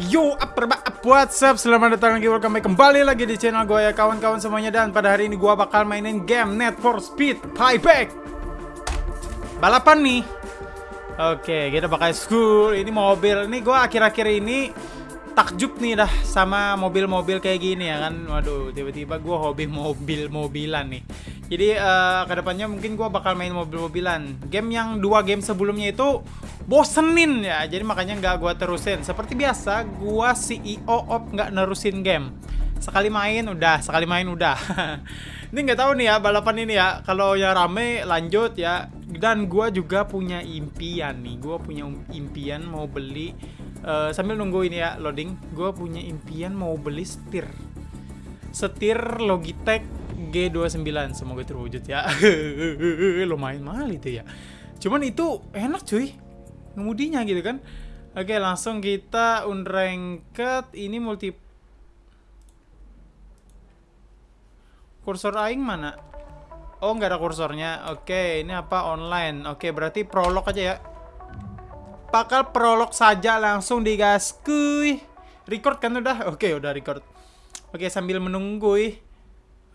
Yo, apa up, what's up? Selamat datang lagi, welcome back kembali lagi di channel gue ya kawan-kawan semuanya. Dan pada hari ini gue bakal mainin game Net for Speed Payback Balapan nih. Oke, kita pakai school Ini mobil, ini gue akhir-akhir ini takjub nih dah sama mobil-mobil kayak gini ya kan. Waduh, tiba-tiba gue hobi mobil-mobilan nih Jadi uh, ke depannya mungkin gue bakal main mobil-mobilan. Game yang dua game sebelumnya itu bosenin ya. Jadi makanya nggak gua terusin. Seperti biasa gua CEO op nggak nerusin game. Sekali main udah. Sekali main udah. Ini nggak tahu nih ya balapan ini ya. Kalau yang rame lanjut ya. Dan gua juga punya impian nih. Gua punya impian mau beli uh, sambil nunggu ini ya loading. Gua punya impian mau beli setir. Setir Logitech G29 semoga terwujud ya. Lumayan mahal itu ya. Cuman itu enak cuy ngemudinya gitu kan. Oke langsung kita unranked. Ini multi kursor aing mana? Oh nggak ada kursornya. Oke ini apa? Online. Oke berarti prolog aja ya. Bakal prolog saja langsung digas kuy. Record kan udah? Oke udah record. Oke sambil menunggu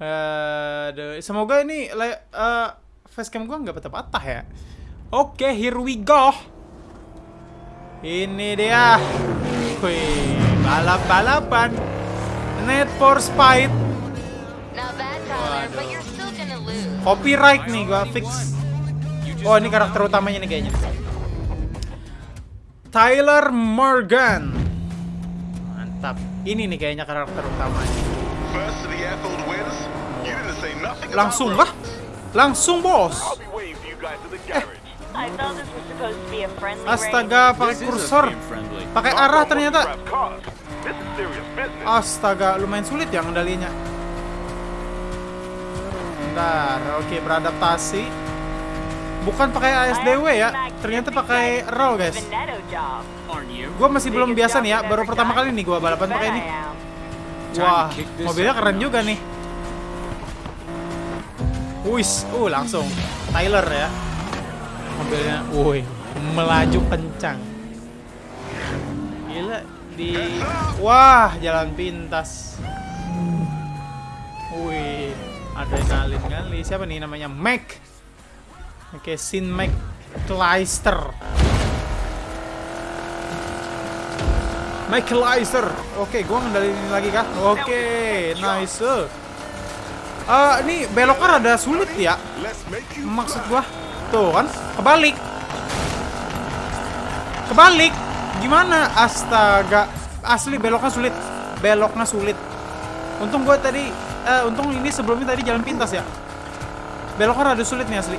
uh, semoga ini uh, facecam gua nggak patah-patah ya oke here we go ini dia. Wih, balap-balapan. Net for Speed. Copyright nih gua fix. Oh, ini karakter utamanya nih kayaknya. Tyler Morgan. Mantap. Ini nih kayaknya karakter utamanya. Langsung kah? Langsung, bos. Eh, Astaga, pakai kursor. Pakai arah ternyata. Astaga, lumayan sulit ya ngendalinya. Bentar, oke beradaptasi. Bukan pakai ASDW ya, ternyata pakai RAW guys. Gue masih belum biasa nih ya, baru pertama kali nih gue balapan pakai ini. Wah, mobilnya keren juga nih. Wis, uh langsung Tyler ya. Mobilnya woi melaju kencang. Gila di wah jalan pintas. Wih adrenalin kali. Siapa nih namanya? Mac. Oke Sin Mac Kleister Kleister oke gua ngendalin lagi kah oke nice Uh, ini beloknya rada sulit ya Maksud gua Tuh kan, kebalik. Kebalik. Gimana? Astaga. Asli beloknya sulit. Beloknya sulit. Untung gue tadi uh, untung ini sebelumnya tadi jalan pintas ya. Beloknya rada sulit nih asli.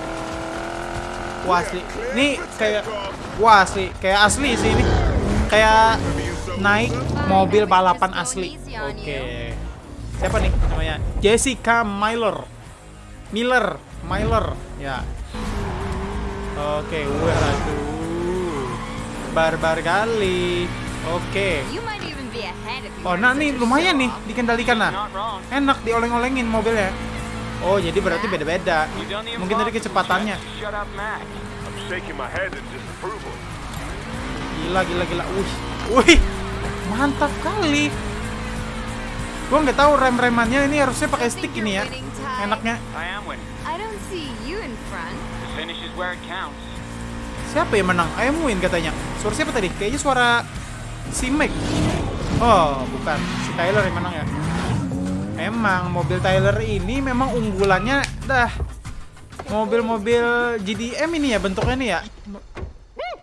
Wah asli. Ini kayak wah asli, kayak asli sih ini. Kayak naik mobil balapan asli. Oke. Okay. Siapa nih namanya? Jessica Miller. Miller, Miller. Ya, Oke, waduh. Barbar kali. Oke. Oh, nah nih lumayan nih dikendalikan nah. Enak dioleng-olengin mobilnya. Oh, jadi berarti beda-beda. Mungkin dari kecepatannya. Gila, gila, gila. Wih, wih, mantap kali. Gua nggak tahu rem-remannya ini harusnya pakai stick ini ya. Enaknya. Siapa yang menang? Ayam win katanya. Suara siapa tadi? Kayaknya suara si Mac. Oh, bukan. Si Tyler yang menang ya. Emang mobil Tyler ini memang unggulannya dah. Mobil-mobil GDM ini ya bentuknya nih ya.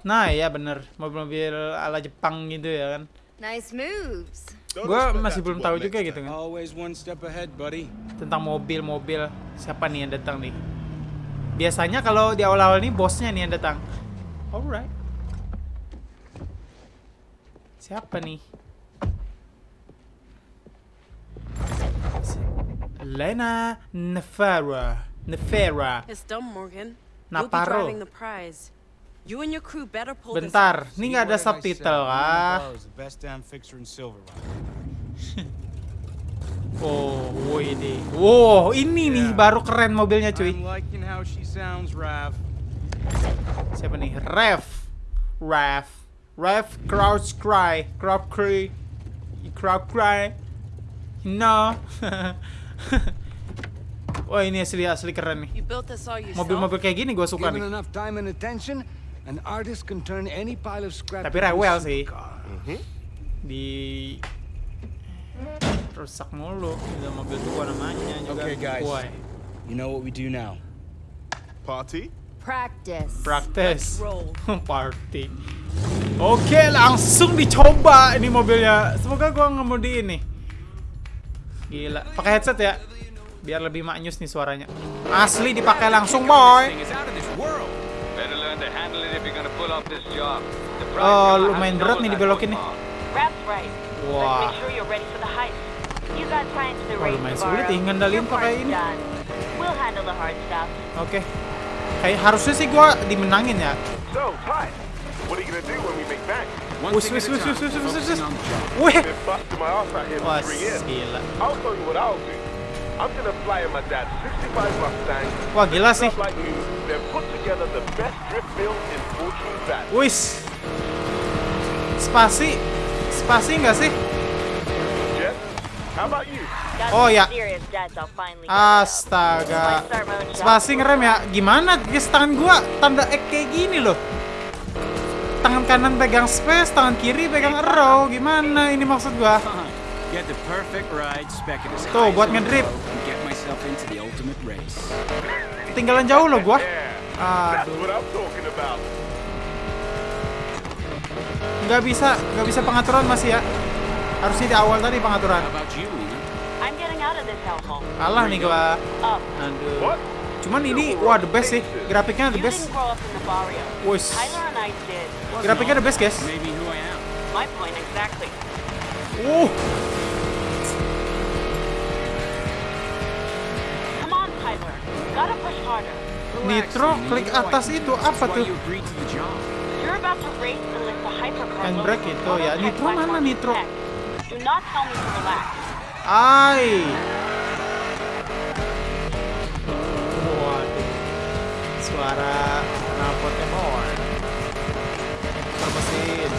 Nah, ya bener. Mobil-mobil ala Jepang gitu ya kan. Nice moves. Gue masih belum tahu juga gitu kan. Tentang mobil-mobil siapa nih yang datang nih. Biasanya kalau di awal-awal ini bosnya nih yang datang. Alright. Siapa nih? Lena Nefera. Nefera. Naparo. Bentar, ini nggak ada subtitle kah? Oh, wow ini. Wow, ini nih baru keren mobilnya cuy. Siapa nih? Rev. Rev. Ref crouch cry, crowd cry, crowd cry. No. Wah ini asli asli keren nih. Mobil-mobil kayak gini gue suka nih. An artist can turn any pile of scrap Tapi rewel sih. supercar. Di rusak mulu. Udah mobil tua namanya juga. Okay, guys. Why? You know what we do now. Party? Practice. Practice. Party. Oke, langsung dicoba ini mobilnya. Semoga gua ngemudi ini. Gila, pakai headset ya. Biar lebih maknyus nih suaranya. Asli dipakai langsung, boy. Oh, lumayan berat nih dibelokin nih. Wah. Race lumayan sulit ih ngendalin pakai ini. done. We'll handle the hard stuff. Oke. Kayak harusnya sih gua dimenangin ya. So, Ty, what are you gonna do when we make back? Wis wis wis wis wis wis wis. wis. Wih. Been busting my ass out here Wah, gila. Wah, gila sih. Wis. Spasi. Spasi enggak sih? Jeff, how about you? Got Oh, ya. Astaga. Spasi ngerem ya? Gimana? Guys, tangan gua tanda X kayak gini loh. Tangan kanan pegang space, tangan kiri pegang arrow. Gimana ini maksud gua? Tuh, buat ngedrip. go, and Get myself into the ultimate race. Tinggalan jauh loh gua. Aduh. Nggak bisa, nggak bisa pengaturan masih ya. Harusnya di awal tadi pengaturan. Kalah nih gua. Aduh. What? Cuman ini, wah the best sih. Grafiknya the best. did. Grafiknya the best guys. Maybe who I am. My point exactly. Uh, Nitro, klik atas itu, apa tuh? Handbrake itu ya. Nitro mana Nitro? Ai. Waduh. Suara knalpotnya boy. Motor mesin.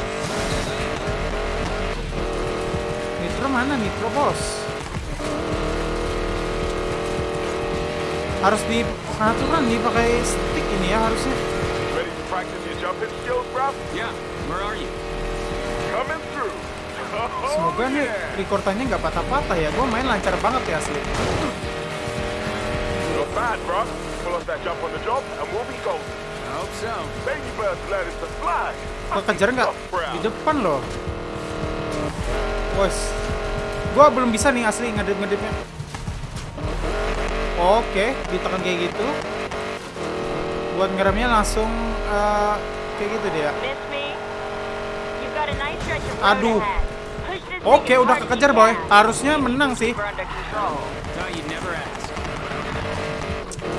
Nitro mana Nitro bos? Harus di pengaturan nih pakai stick ini ya harusnya. Ready to practice your jumping skills, bruv? Yeah, where are you? Coming through. Oh, Semoga nih yeah. rekordannya nggak patah-patah ya. Gue main lancar banget ya asli. Not bad, bruv. Pull off that jump on the job, and we'll be golden. I hope so. Baby birds learning to fly. Kekejar nggak? Di depan loh. Wes. Gua belum bisa nih asli ngedip-ngedipnya. Oke, ditekan kayak gitu. Buat ngeremnya langsung eh, kayak gitu dia. Aduh. Oke, udah kekejar boy. Harusnya menang sih.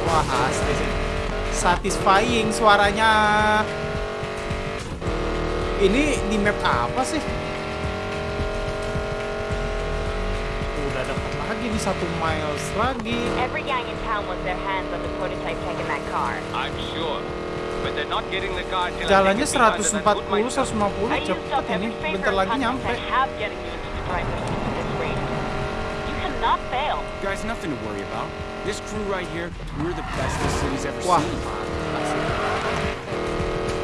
Wah, asli sih. Satisfying suaranya. Ini di map apa sih? Dapat lagi di satu miles lagi. Every gang in town wants their hands on the prototype tech in that car. I'm sure. But they're not getting the car till Jalannya take a peek under that 140, hood myself. 150 I used cepet up ini. Bentar lagi nyampe. This. Guys, nothing to worry about. This crew right here, we're the best the city's ever Wah, seen.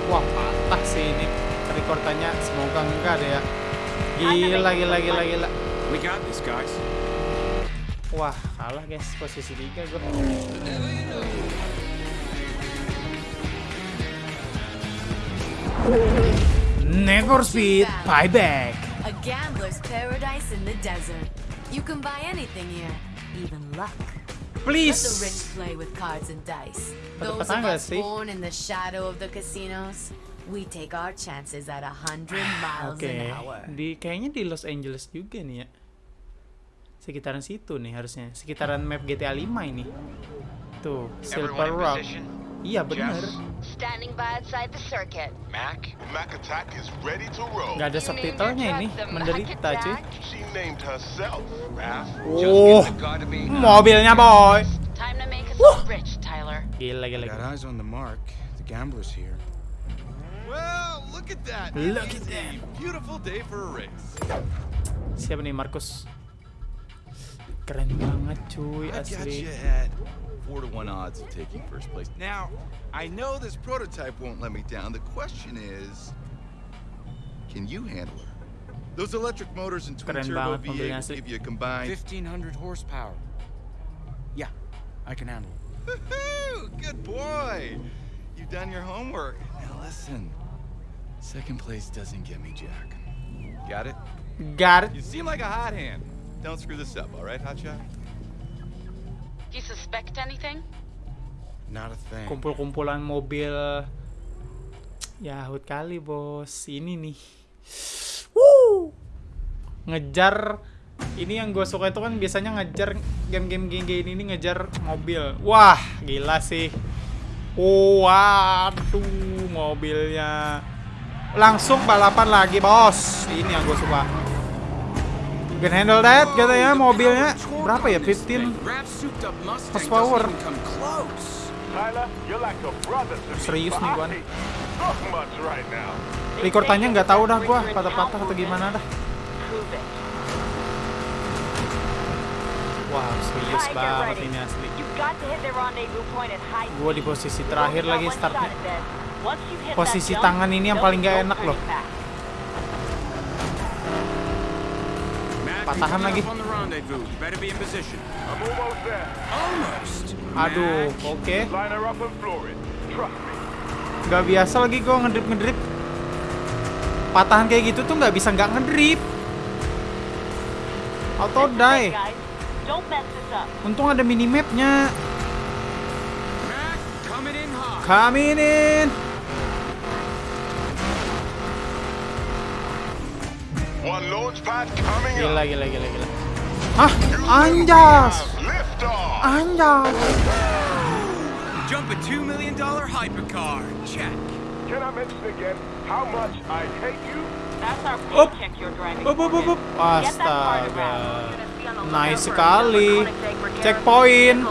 Wah, patah sih ini rekordannya. Semoga enggak deh ya. Gila, gila, gila, gila. We got this, guys. Wah, kalah guys. Posisi 3 gue. Never Speed Buyback. A gambler's paradise in the desert. You can buy anything here, even luck. Let the rich Please. play with cards and dice. Those of us born in the shadow of the casinos, we take our chances at a hundred miles Oke, an hour. di kayaknya di Los Angeles juga nih ya. Sekitaran situ nih harusnya. Sekitaran map GTA 5 ini. Tuh, Silver Rock. Iya benar. Standing by outside the circuit. Mac? Mac Attack is ready to roll. Nggak ada subtitlenya ini, menderita cuy. Oh, me. mobilnya boy. Gila, gila, gila. eyes on the mark. The gambler's here. Well, look at that. Look at that. Beautiful day for a race. Siapa nih Markus? Keren banget cuy I got asli. you at four to one odds of taking first place. Now, I know this prototype won't let me down. The question is, can you handle her? Those electric motors and twin Keren turbo banget mobilnya V8 asli. give you a combined 1500 horsepower. Yeah, I can handle it. Woohoo! Good boy. You've done your homework. Now listen. Second place doesn't get me Jack. Got it? Got it. You seem like a hot hand. Don't screw this up, all right, Hotshot? Do you suspect anything? Not a thing. Kumpul-kumpulan mobil. Yahut kali bos. Ini nih. Woo! Ngejar. Ini yang gue suka itu kan biasanya ngejar Game-game geng ini nih ngejar mobil. Wah gila sih. Waduh mobilnya. Langsung balapan lagi bos. Ini yang gue suka can handle that katanya mobilnya Berapa ya 15 horsepower. Serius nih gua. now. Rekordannya nggak tahu dah gua patah-patah atau gimana dah. Wah serius banget ini asli Gua di posisi terakhir lagi startnya Posisi tangan ini yang paling nggak enak loh. Patahan lagi. On the rendezvous. You better be in position. I'm almost there. Almost. Aduh oke. Me. Nggak biasa lagi gua ngedrip-ngedrip. Patahan kayak gitu tuh nggak bisa nggak ngedrip. Auto die. Untung ada minimapnya. Coming in hot. Coming in One launch pad coming Gila gila gila gila Hah? Anjas. Anjas Jump a $2 million hypercar. Check. Can I mention again how much I hate you? That's our paycheck you're driving Up, up, up, up. Astaga. Nice sekali. Checkpoint.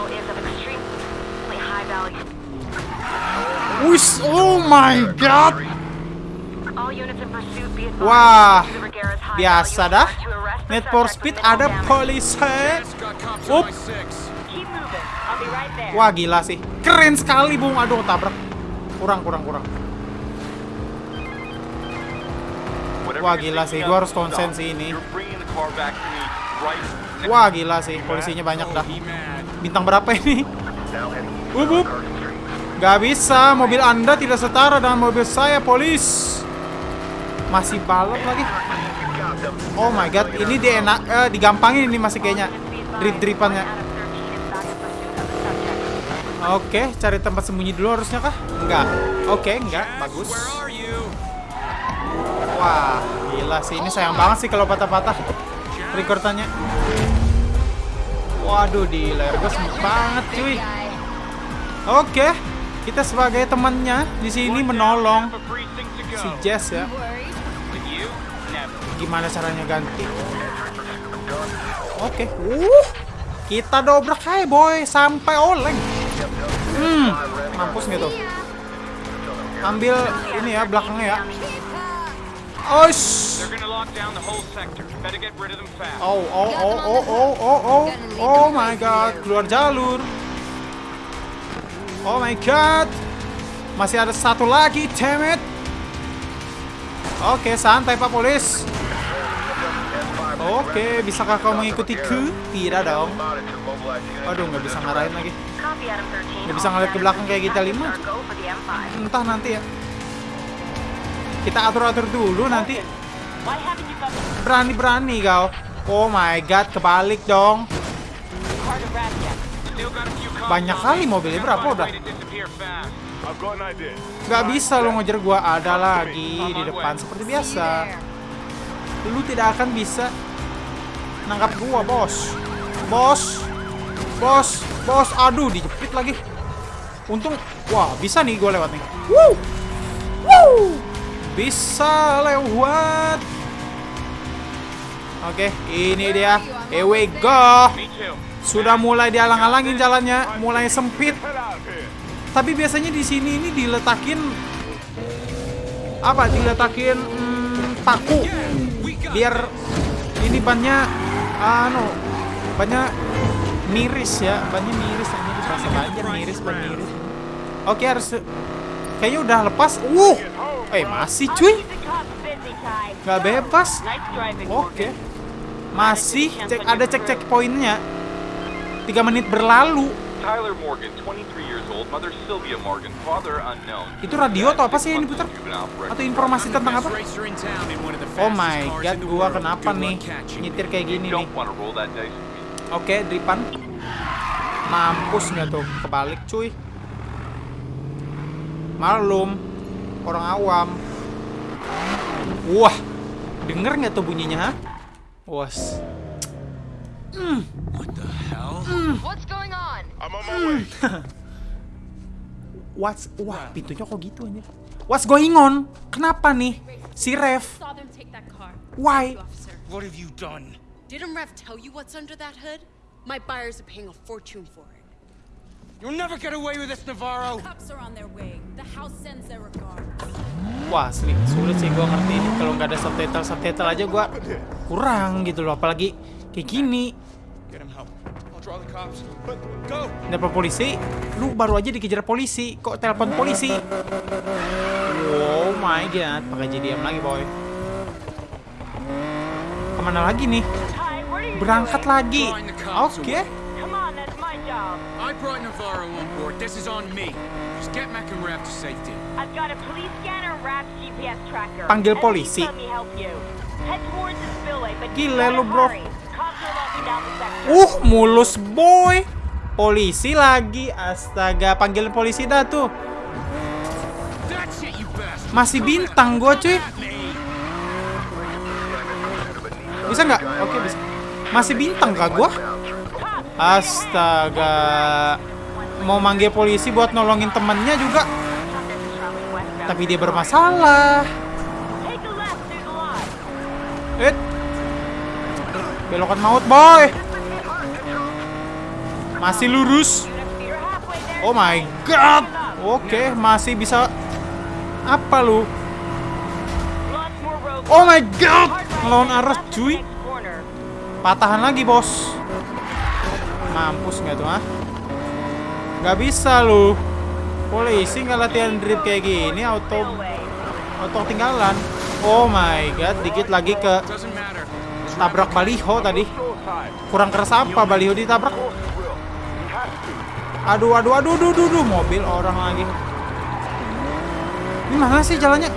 Wis, oh my god. Wah, biasa dah. Need for Speed ada polisi. There. Wah gila sih, keren sekali bung. Aduh tabrak. Kurang kurang kurang. Wah gila sih, gua harus konsen sih ini. Wah gila sih, polisinya banyak dah. Bintang berapa ini? Up, up. Gak bisa, mobil anda tidak setara dengan mobil saya, polis. Masih balap lagi. Oh my god, ini dia enak, eh, digampangin ini masih kayaknya. Drip-dripannya. Oke, cari tempat sembunyi dulu harusnya kah? Enggak. Oke, enggak. Bagus. Wah, gila sih. Ini sayang banget sih kalau patah-patah. Rekordannya. Waduh, di layar gue banget, cuy. Oke, kita sebagai temannya di sini menolong si Jess ya. Gimana caranya ganti? Oke, uh, kita dobrak hai boy sampai oleng. Hmm, mampus gitu. Ambil ini ya belakangnya ya. Fast. Oh, oh, oh, oh, oh, oh, oh, oh my god, keluar jalur. Oh my god, masih ada satu lagi, damn it. Oke, santai Pak Polis. Oke, bisakah kau mengikutiku? Tidak dong. Aduh, nggak bisa ngarahin lagi. Nggak bisa ngeliat ke belakang kayak kita lima. Entah nanti ya. Kita atur-atur dulu nanti. Berani-berani kau. Oh my god, kebalik dong. Banyak kali mobilnya, berapa udah? Gak bisa lo ngejar gua ada lagi di depan seperti biasa. Lu tidak akan bisa nangkap gua, bos. Bos. Bos, bos. Aduh, dijepit lagi. Untung, wah, bisa nih gua lewat nih. Woo! Woo! Bisa lewat. Oke, ini dia. Here we go. Sudah mulai dialang-alangin jalannya, mulai sempit. Tapi biasanya di sini ini diletakin apa diletakin hmm, paku biar ini bannya anu bannya miris ya bannya miris ini dipasang aja miris miris. Oke harus kayaknya udah lepas. Uh eh masih cuy. Nggak bebas. Oke. Masih cek ada cek cek poinnya. Tiga menit berlalu Tyler Morgan, 23 years old, mother Sylvia Morgan, father unknown. Itu radio atau apa sih yang diputar? atau informasi tentang apa oh my god gua kenapa nih nyetir kayak gini nih. Oke, Dripan. Mampus nggak tuh? Kebalik, cuy. Malum. Orang awam. Wah. Denger nggak tuh bunyinya, ha? Was. What the hell? What's going on? I'm on my way. What's... Wah, pintunya kok gitu aja. What's going on? Kenapa nih? Si Rev. Why? What have you done? Didn't Rev tell you what's under that hood? My buyers are paying a fortune for it. You'll never get away with this, Navarro. Cops are on their way. The house sends their regards. Wah, asli. Sulit sih gua ngerti ini. Kalau nggak ada subtitle-subtitle aja gua kurang gitu loh. Apalagi kayak gini. Get him help. Telepon polisi, lu baru aja dikejar polisi, kok telepon polisi? Oh my god, pakai jadi diam lagi boy. Ke mana lagi nih? Berangkat lagi. Oke. Come on, that's my job. I brought Navarro on board. This is on me. Just get Mac and Rev to safety. I've got a police scanner and Rap's GPS tracker. Panggil polisi. Gila lu, bro. Uh, mulus boy. Polisi lagi, astaga, panggil polisi dah tuh. Masih bintang gua cuy. Bisa nggak? Oke bisa. Masih bintang kah gua? Astaga. Mau manggil polisi buat nolongin temennya juga, tapi dia bermasalah. Take a left through the lot. Eh. Belokan maut, boy. Masih lurus. Oh my god. Oke, masih bisa apa lu? Oh my god. And arah, cuy. Patahan lagi, bos. Mampus nggak tuh, ah? Nggak bisa lu. Polisi nggak latihan drift kayak gini, auto auto tinggalan. Oh my god, dikit lagi ke tabrak baliho tadi. Kurang keras apa baliho ditabrak? Aduh, aduh, aduh, aduh, aduh, aduh, mobil orang lagi. Ini mana sih jalannya?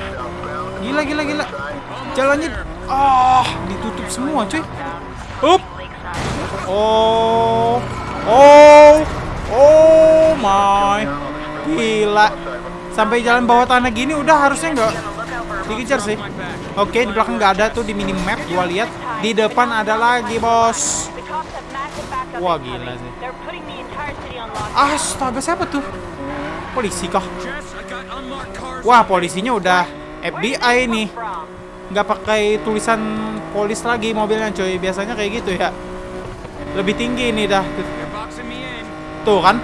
Gila, gila, gila. Jalannya, ah, ditutup semua, cuy. Up. Oh, oh, oh my, gila. Sampai jalan bawah tanah gini udah harusnya nggak dikejar sih. Oke, di belakang nggak ada tuh di minimap. Gua lihat di depan ada lagi, bos. Wah, gila sih. Astaga, siapa tuh? Polisi kah? Wah, polisinya udah FBI nih. Nggak pakai tulisan polis lagi mobilnya, coy. Biasanya kayak gitu ya. Lebih tinggi nih dah. Tuh kan?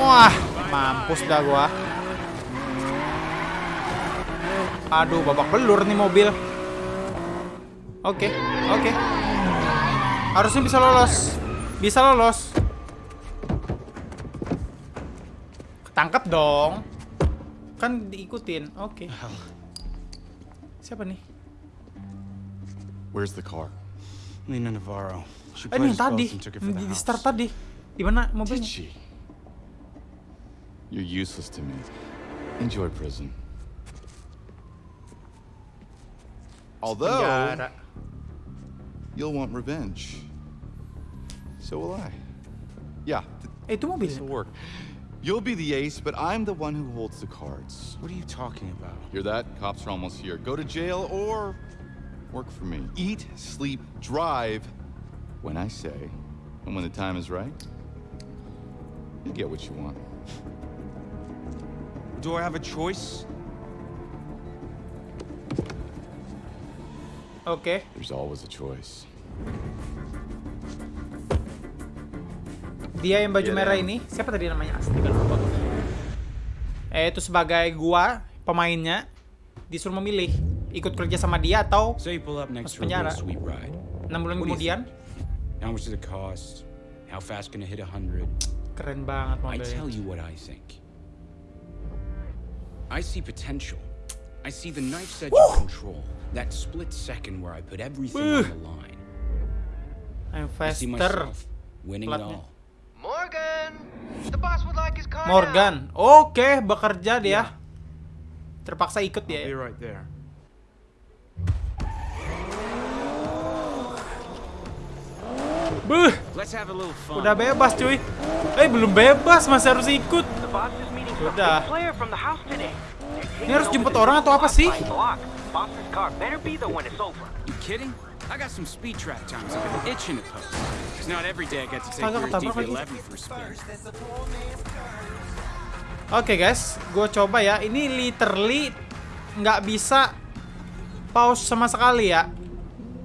Wah, mampus dah gua. Aduh, babak belur nih mobil. Oke, oke. Harusnya bisa lolos. Bisa lolos. Ketangkep dong. Kan diikutin. Oke. Siapa nih? Where's the car? Lena Navarro. She Eh, ini yang tadi. Di start tadi. Di mana Did mobilnya? she? You're useless to me. Enjoy prison. Although, Penjara. You'll want revenge. So will I. Yeah, th- itu mobil. this'll work. You'll be the ace, but I'm the one who holds the cards. What are you talking about? Hear that? Cops are almost here. Go to jail or work for me. Eat, sleep, drive when I say, and when the time is right, you get what you want. Do I have a choice? Oke. There's always a choice. Dia yang baju Iya, merah Dan. ini, siapa tadi namanya? Astaga lupa. Eh itu sebagai gua pemainnya. disuruh memilih ikut kerja sama dia atau Say you pull up next Masuk penjara. sweet ride. 6 bulan kemudian How much does it cost? How fast can it hit 100? keren banget I mobilnya. tell you what I think. I see potential. I see the knife's edge of control. That split second where I put everything on the line. I'm I see faster. myself winning it all. Morgan! The boss would like his car. Morgan. Oke, bekerja dia. Terpaksa ikut Be dia. right there. Buh, Let's have a little fun. udah bebas cuy. Eh, belum bebas, masih harus ikut. The boss is meeting some Udah. Ini harus jemput orang atau apa sih? Block. Boss's car better be there when it's over. You kidding? I got some speed trap times I've been itching to post. It's not every day I get to take Astaga, your ketabrak lagi. DB11 for a spin. Oke guys, gue coba ya. Ini literally nggak bisa pause sama sekali ya.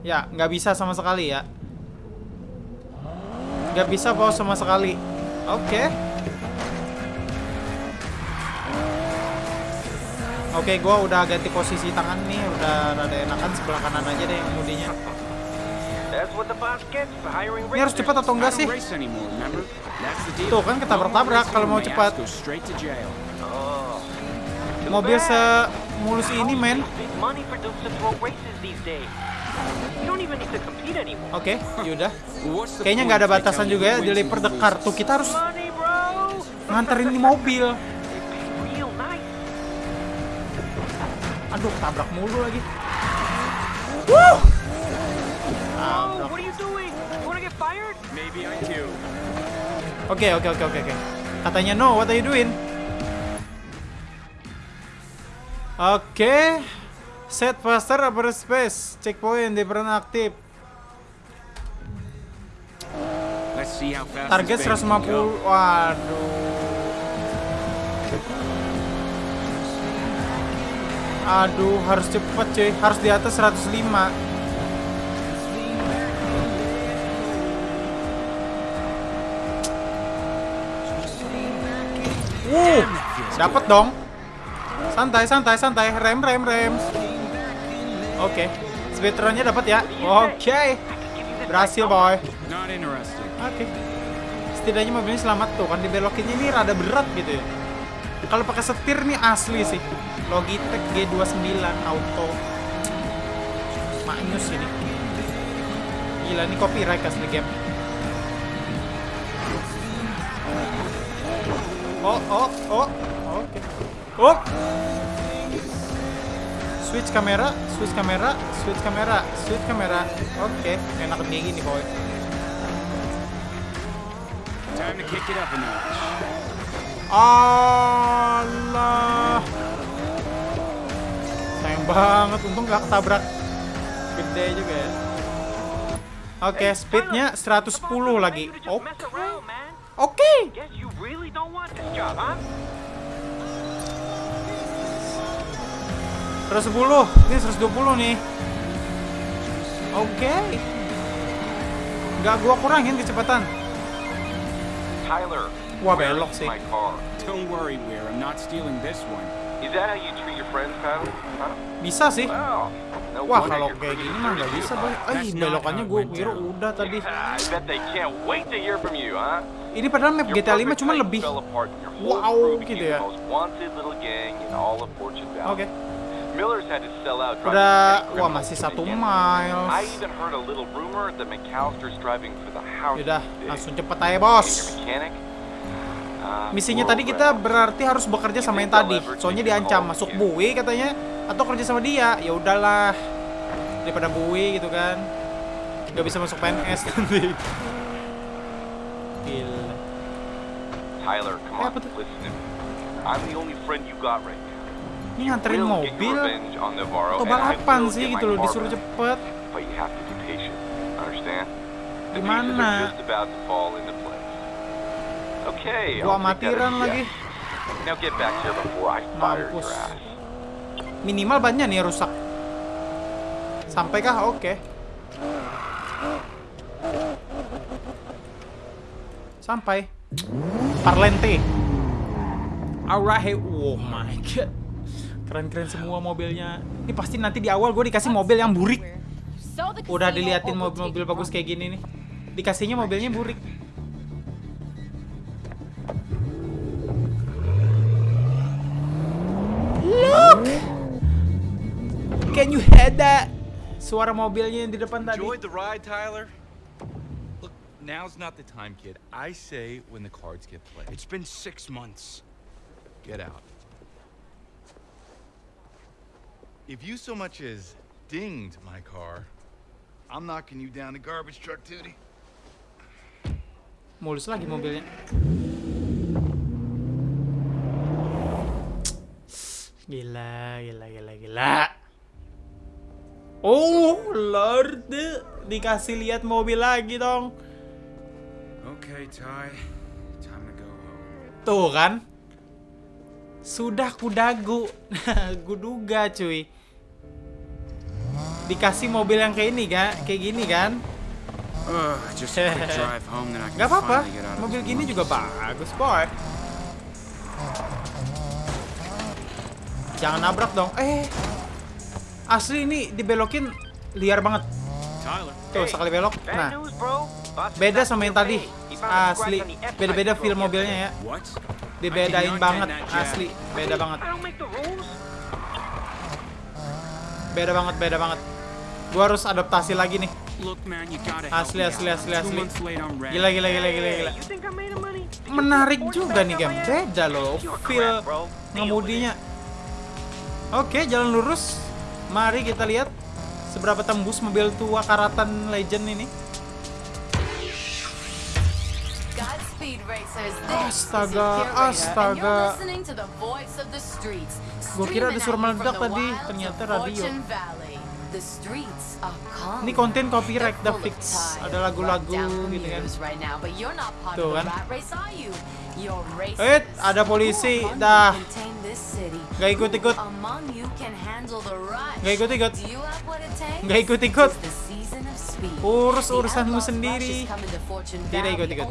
Ya, nggak bisa sama sekali ya. Nggak bisa pause sama sekali. Oke. Oke, gue udah ganti posisi tangan nih, udah rada enakan sebelah kanan aja deh hiring Ini harus cepat atau enggak sih? Tuh kan ketabrak-tabrak kalau mau cepat. Oh. Mobil semulus ini, men. Oke, yaudah. What's the Kayaknya nggak ada batasan juga ya who the Car. Tuh kita harus nganterin di mobil. Aduh, tabrak mulu lagi. Wuh! Oh, what are you doing? You wanna get fired? Maybe I do. Oke, oke, oke, oke, oke. Katanya no, what are you doing? Oke. Set faster upper space. Checkpoint different aktif. Let's see how fast Target this baby can go. 150. Waduh. Aduh, harus cepet cuy. Harus di atas 105. Wuh, dapat dong. Santai, santai, santai. Rem, rem, rem. Oke. Speedrunnya dapat ya. Oke. Berhasil, boy. Oke. Setidaknya mobilnya selamat tuh kan dibelokinnya ini rada berat gitu ya. Kalau pakai setir nih asli sih. Logitech G29 auto. Maknyus ini. Gila ini copyright asli game. Oh, oh, oh. Oke. Oh. Switch kamera, switch kamera, switch kamera, switch kamera. Oke, enak kayak gini, boy. Time to kick it up a notch. Allah. Banget, untung gak ketabrak. Gede juga ya. Oke, speednya 110 lagi. Oke. job, huh? 110. Ini 120 nih. Oke. Nggak gua kurangin kecepatan. Tyler. Wah, belok sih. My car. Don't worry, Weir. I'm not stealing this one. Is that how you Bisa sih. Wah, kalau kayak gini mah nggak bisa, boy. Eh, belokannya went kira udah tadi. Ini padahal map GTA 5 perfect cuma lebih. Wow, gitu ya. Oke. Miller's had to sell out. trying to Udah, wah masih satu miles. I even heard a little rumor that McAllister's driving for the house. Yaudah, today. langsung cepet aja, bos. Misinya tadi kita berarti harus bekerja sama yang tadi. Soalnya diancam masuk buwi katanya atau kerja sama dia. Ya udahlah. Daripada buwi gitu kan. Gak bisa masuk PNS nanti. Gila. Tyler, come Eh, on, tuh? listen. I'm the only friend you got right now. Ini nganterin mobil atau balapan sih gitu loh, disuruh cepet. But Okay, Gua a lagi. Now get back here before I fire Mampus. your ass. Minimal bannya nih rusak. Sampai kah? Oke. Sampai. Parlente. Alright. Oh my god. Keren-keren semua mobilnya. Ini pasti nanti di awal gue dikasih mobil yang burik. Udah diliatin mobil-mobil bagus kayak gini nih. Dikasihnya mobilnya burik. Suara mobilnya yang di depan tadi. Enjoyed the ride, Tyler? Look, now's not the time, kid. I say when the cards get played. It's been six months. Get out. If you so much as dinged my car, I'm knocking you down the garbage truck, Tootie. Mulus lagi mobilnya. Gila, gila, gila, gila. Oh, Lord. Dikasih lihat mobil lagi dong. Okay, Ty. Time to go home. Tuh kan. Sudah kudagu. Kuduga cuy. Dikasih mobil yang kayak ini kan, kayak gini kan. Gak apa-apa. Mobil gini juga bagus, boy. Jangan nabrak dong. Eh. Asli ini dibelokin liar banget. Tuh, sekali belok. Nah, beda sama yang tadi. Asli. Beda-beda feel mobilnya ya. Dibedain banget. Asli. Beda banget. Beda banget, beda banget. Gua harus adaptasi lagi nih. Asli, asli, asli, asli. Gila, gila, gila, gila, gila. Menarik juga nih game. Beda loh. Feel ngemudinya. Oke, jalan lurus. Mari kita lihat seberapa tembus mobil tua karatan legend ini. Astaga, astaga. Gua kira ada suara meledak tadi, ternyata radio. Ini konten copyright of fix. Ada lagu-lagu gitu kan. Tuh kan. the. Eh, ada polisi. Dah. Nggak ikut-ikut. The? Nggak ikut-ikut. Nggak ikut-ikut. Urus urusanmu sendiri. Tidak ikut-ikut.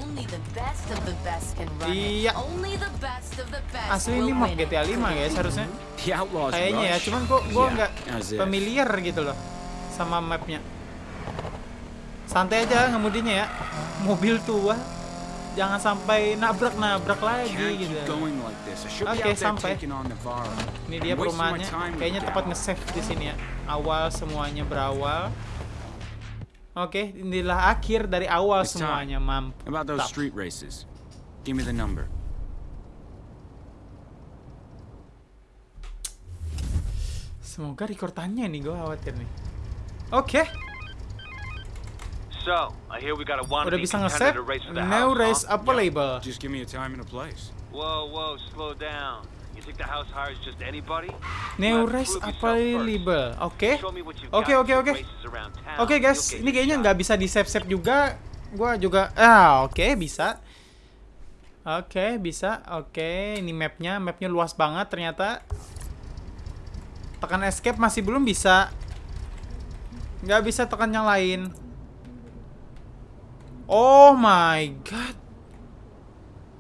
Iya. Asli ini map. GTA 5 guys harusnya. The Outlaws Kayaknya ya, cuman kok gua Yeah, nggak familiar gitu loh sama mapnya. Santai aja ngemudinya ya. Mobil tua. Jangan sampai nabrak-nabrak lagi gitu. should Oke, sampai. Ini dia perumahannya. Kayaknya tepat nge-save di sini ya. Awal semuanya berawal. Oke, inilah akhir dari awal It's semuanya. Mantap. About those street races. Give me the number. Semoga rekordannya nih, gue khawatir nih. Oke, So, I hear we got a udah wannabe bisa race the Now race huh? available. Just give me a time and a place. Whoa, whoa, slow down. Yourself available. Oke. Oke, oke, oke. Oke guys, ini kayaknya nggak bisa di save save juga. Gua juga, ah oke bisa. Oke bisa, oke ini mapnya, mapnya luas banget ternyata. Tekan escape masih belum bisa. Nggak bisa tekan yang lain. Oh my god.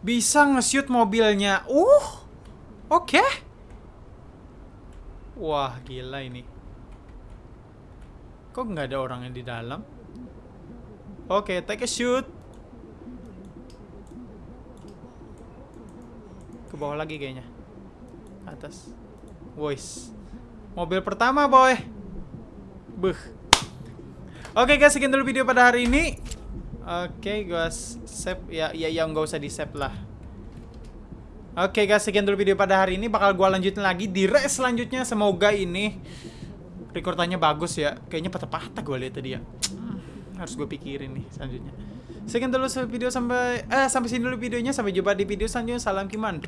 Bisa nge-shoot mobilnya. Uh. Oke. Wah, gila ini. Kok nggak ada orangnya di dalam? Oke, take a shoot. Ke bawah lagi kayaknya. Atas. Voice. Mobil pertama, boy. Buh. Oke guys, sekian dulu video pada hari ini. Oke, guys, save ya ya yang nggak usah di save lah. Oke guys, sekian dulu video pada hari ini. Bakal gua lanjutin lagi di race selanjutnya. Semoga ini rekordannya bagus ya. Kayaknya patah-patah gua lihat tadi ya. Hmm, Harus gue pikirin nih selanjutnya. Sekian dulu video sampai eh sampai sini dulu videonya. Sampai jumpa di video selanjutnya. Salam Kiman.